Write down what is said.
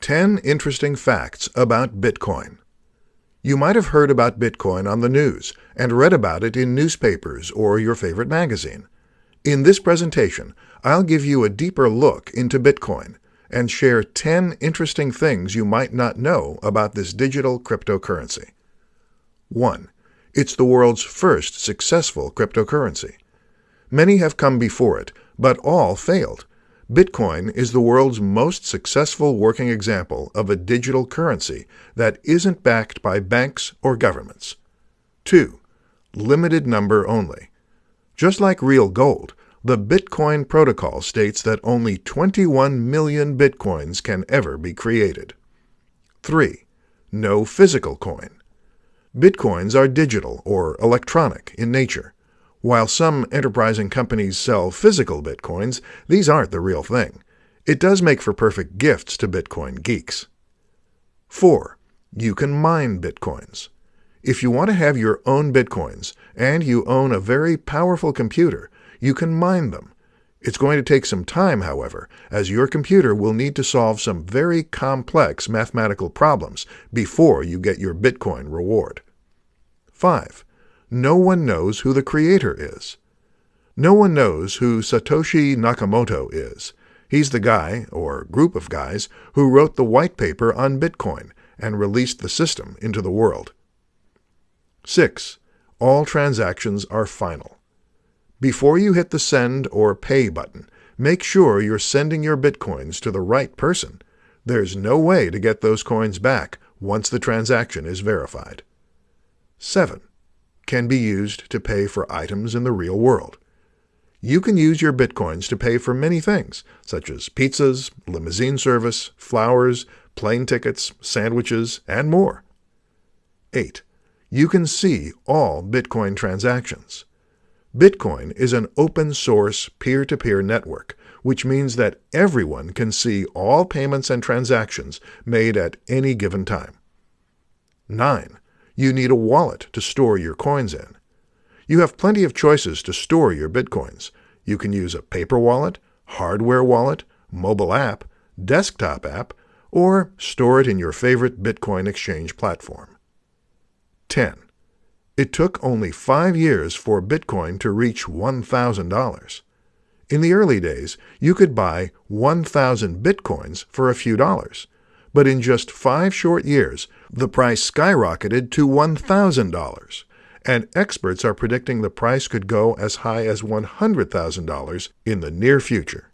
10 Interesting Facts About Bitcoin. You might have heard about Bitcoin on the news and read about it in newspapers or your favorite magazine. In this presentation, I'll give you a deeper look into Bitcoin and share 10 interesting things you might not know about this digital cryptocurrency. 1. It's the world's first successful cryptocurrency. Many have come before it, but all failed. Bitcoin is the world's most successful working example of a digital currency that isn't backed by banks or governments. 2. Limited number only. Just like real gold, the Bitcoin protocol states that only 21 million Bitcoins can ever be created. 3. No physical coin. Bitcoins are digital or electronic in nature. While some enterprising companies sell physical Bitcoins, these aren't the real thing. It does make for perfect gifts to Bitcoin geeks. 4. You can mine Bitcoins. If you want to have your own Bitcoins and you own a very powerful computer, you can mine them. It's going to take some time, however, as your computer will need to solve some very complex mathematical problems before you get your Bitcoin reward. 5. No one knows who the creator is. No one knows who Satoshi Nakamoto is. He's the guy, or group of guys, who wrote the white paper on Bitcoin and released the system into the world. 6. All transactions are final. Before you hit the send or pay button, make sure you're sending your bitcoins to the right person. There's no way to get those coins back once the transaction is verified. 7. Can be used to pay for items in the real world. You can use your bitcoins to pay for many things, such as pizzas, limousine service, flowers, plane tickets, sandwiches, and more. 8. You can see all Bitcoin transactions. Bitcoin is an open source peer to peer network, which means that everyone can see all payments and transactions made at any given time. 9. You need a wallet to store your coins in. You have plenty of choices to store your Bitcoins. You can use a paper wallet, hardware wallet, mobile app, desktop app, or store it in your favorite Bitcoin exchange platform. 10. It took only five years for Bitcoin to reach $1,000. In the early days, you could buy 1,000 Bitcoins for a few dollars. But in just five short years, the price skyrocketed to $1,000, and experts are predicting the price could go as high as $100,000 in the near future.